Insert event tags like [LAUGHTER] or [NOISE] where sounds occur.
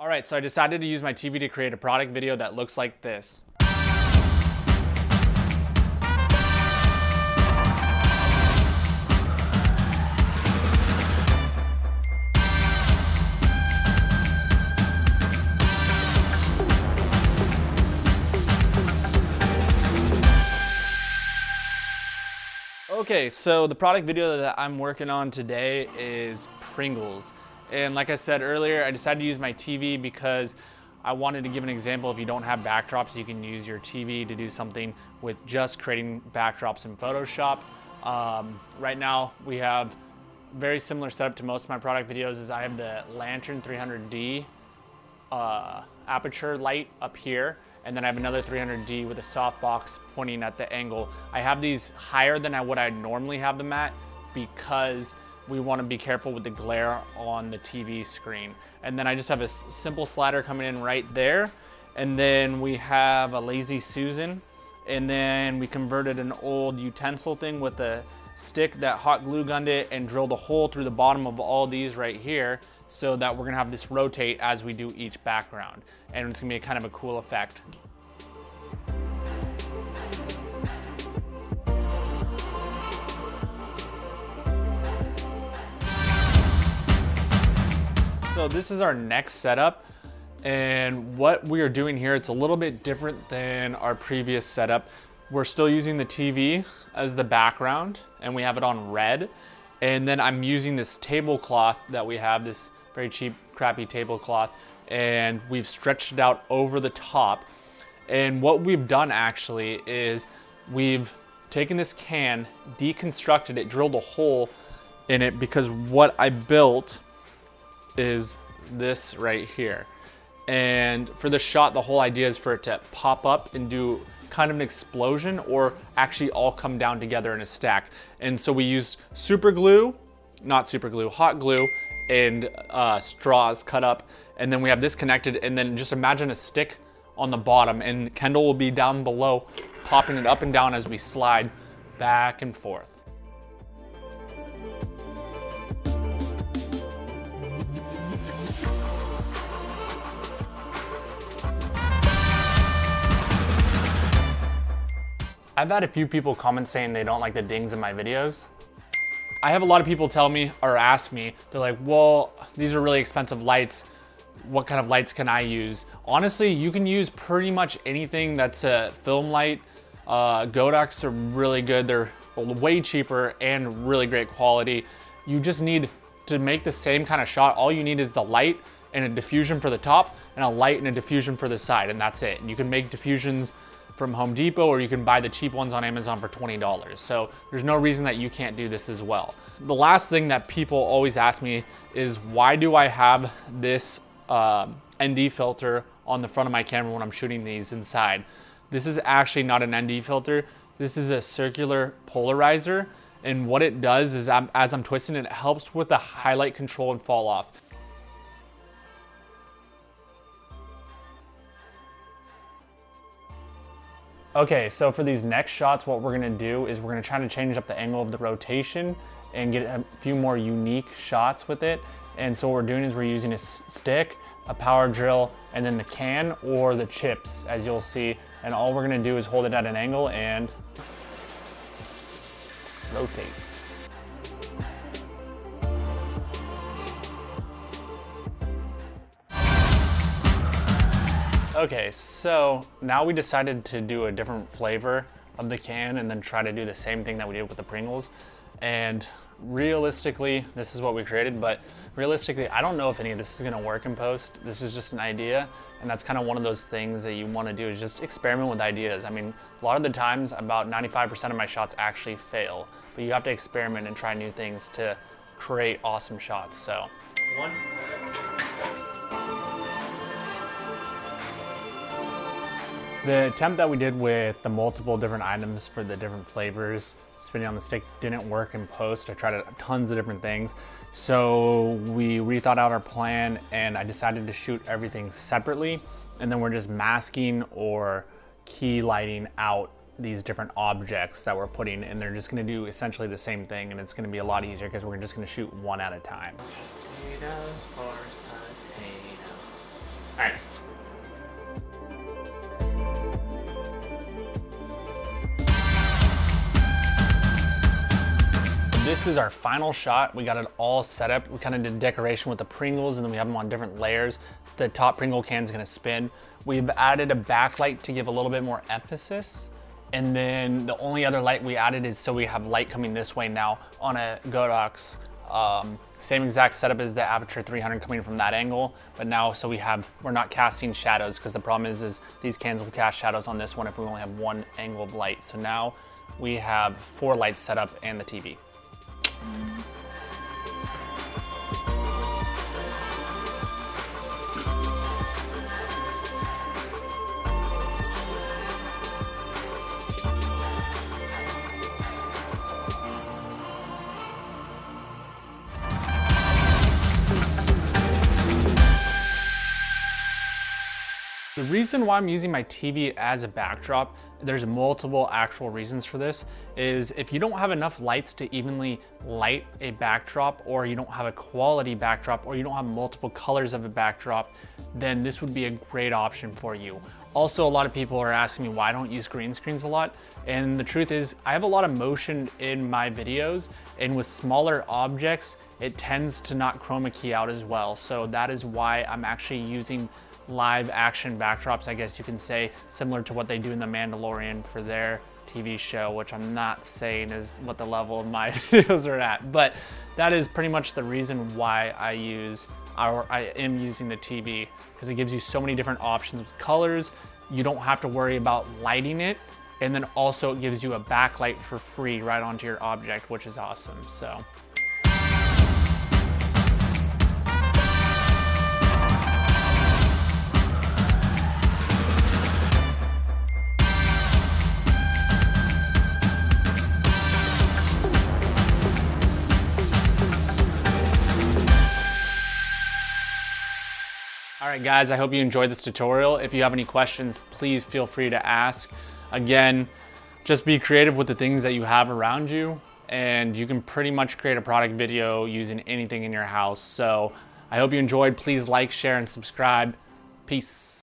All right, so I decided to use my TV to create a product video that looks like this. Okay, so the product video that I'm working on today is Pringles. And like I said earlier, I decided to use my TV because I wanted to give an example. If you don't have backdrops, you can use your TV to do something with just creating backdrops in Photoshop. Um, right now, we have very similar setup to most of my product videos is I have the Lantern 300D uh, Aputure light up here and then I have another 300D with a softbox pointing at the angle. I have these higher than what I normally have them at because we want to be careful with the glare on the TV screen. And then I just have a simple slider coming in right there. And then we have a Lazy Susan. And then we converted an old utensil thing with a stick that hot glue gunned it and drilled a hole through the bottom of all these right here so that we're gonna have this rotate as we do each background. And it's gonna be kind of a cool effect. So this is our next setup. And what we are doing here, it's a little bit different than our previous setup. We're still using the TV as the background and we have it on red. And then I'm using this tablecloth that we have, this very cheap, crappy tablecloth, and we've stretched it out over the top. And what we've done actually is we've taken this can, deconstructed it, drilled a hole in it because what I built is this right here. And for the shot, the whole idea is for it to pop up and do kind of an explosion or actually all come down together in a stack. And so we used super glue, not super glue, hot glue, and uh, straws cut up. And then we have this connected and then just imagine a stick on the bottom and Kendall will be down below popping it up and down as we slide back and forth. I've had a few people comment saying they don't like the dings in my videos. I have a lot of people tell me or ask me, they're like, well, these are really expensive lights. What kind of lights can I use? Honestly, you can use pretty much anything that's a film light. Uh, Godox are really good. They're way cheaper and really great quality. You just need to make the same kind of shot. All you need is the light and a diffusion for the top and a light and a diffusion for the side and that's it. And You can make diffusions from Home Depot or you can buy the cheap ones on Amazon for $20. So there's no reason that you can't do this as well. The last thing that people always ask me is why do I have this uh, ND filter on the front of my camera when I'm shooting these inside? This is actually not an ND filter. This is a circular polarizer. And what it does is I'm, as I'm twisting it, it helps with the highlight control and fall off. Okay, so for these next shots, what we're gonna do is we're gonna try to change up the angle of the rotation and get a few more unique shots with it. And so what we're doing is we're using a stick, a power drill, and then the can or the chips, as you'll see. And all we're gonna do is hold it at an angle and rotate. Okay, so now we decided to do a different flavor of the can and then try to do the same thing that we did with the Pringles. And realistically, this is what we created, but realistically, I don't know if any of this is gonna work in post. This is just an idea, and that's kind of one of those things that you wanna do is just experiment with ideas. I mean, a lot of the times, about 95% of my shots actually fail, but you have to experiment and try new things to create awesome shots, so. One. The attempt that we did with the multiple different items for the different flavors, spinning on the stick didn't work in post. I tried tons of different things. So we rethought out our plan and I decided to shoot everything separately. And then we're just masking or key lighting out these different objects that we're putting and they're just gonna do essentially the same thing and it's gonna be a lot easier because we're just gonna shoot one at a time. All right. This is our final shot. We got it all set up. We kind of did decoration with the Pringles and then we have them on different layers. The top Pringle can is gonna spin. We've added a backlight to give a little bit more emphasis. And then the only other light we added is so we have light coming this way now on a Godox. Um, same exact setup as the Aputure 300 coming from that angle, but now so we have, we're not casting shadows because the problem is, is these cans will cast shadows on this one if we only have one angle of light. So now we have four lights set up and the TV. The reason why I'm using my TV as a backdrop, there's multiple actual reasons for this, is if you don't have enough lights to evenly light a backdrop, or you don't have a quality backdrop, or you don't have multiple colors of a backdrop, then this would be a great option for you. Also, a lot of people are asking me why I don't use green screens a lot. And the truth is, I have a lot of motion in my videos, and with smaller objects, it tends to not chroma key out as well. So that is why I'm actually using live action backdrops, I guess you can say, similar to what they do in The Mandalorian for their TV show, which I'm not saying is what the level of my [LAUGHS] videos are at, but that is pretty much the reason why I use, or I am using the TV, because it gives you so many different options with colors. You don't have to worry about lighting it, and then also it gives you a backlight for free right onto your object, which is awesome, so. All right, guys, I hope you enjoyed this tutorial. If you have any questions, please feel free to ask. Again, just be creative with the things that you have around you and you can pretty much create a product video using anything in your house. So I hope you enjoyed. Please like, share, and subscribe. Peace.